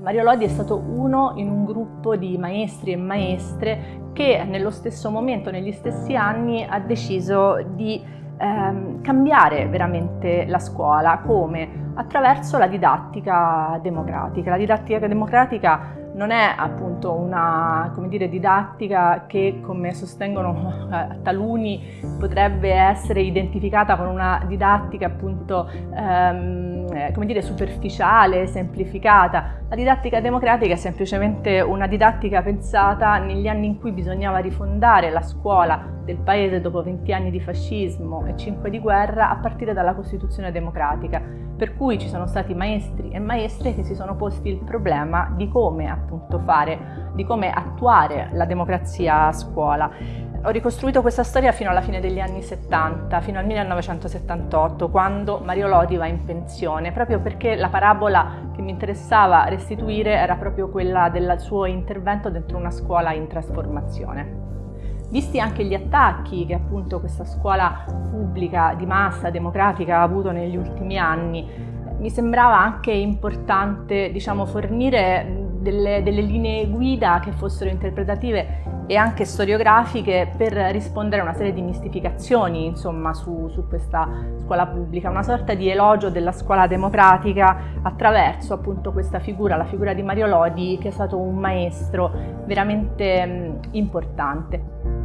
Mario Lodi è stato uno in un gruppo di maestri e maestre che nello stesso momento, negli stessi anni, ha deciso di ehm, cambiare veramente la scuola. Come? Attraverso la didattica democratica. La didattica democratica non è appunto una dire, didattica che, come sostengono eh, taluni, potrebbe essere identificata con una didattica appunto ehm, eh, come dire, superficiale, semplificata. La didattica democratica è semplicemente una didattica pensata negli anni in cui bisognava rifondare la scuola del paese dopo 20 anni di fascismo e 5 di guerra a partire dalla Costituzione democratica, per cui ci sono stati maestri e maestre che si sono posti il problema di come appunto fare, di come attuare la democrazia a scuola. Ho ricostruito questa storia fino alla fine degli anni 70, fino al 1978, quando Mario Lodi va in pensione, proprio perché la parabola che mi interessava restituire era proprio quella del suo intervento dentro una scuola in trasformazione. Visti anche gli attacchi che appunto questa scuola pubblica di massa democratica ha avuto negli ultimi anni, mi sembrava anche importante diciamo, fornire delle, delle linee guida che fossero interpretative e anche storiografiche per rispondere a una serie di mistificazioni insomma, su, su, questa scuola pubblica, una sorta di elogio della scuola democratica attraverso appunto questa figura, la figura di Mario Lodi che è stato un maestro veramente mh, importante.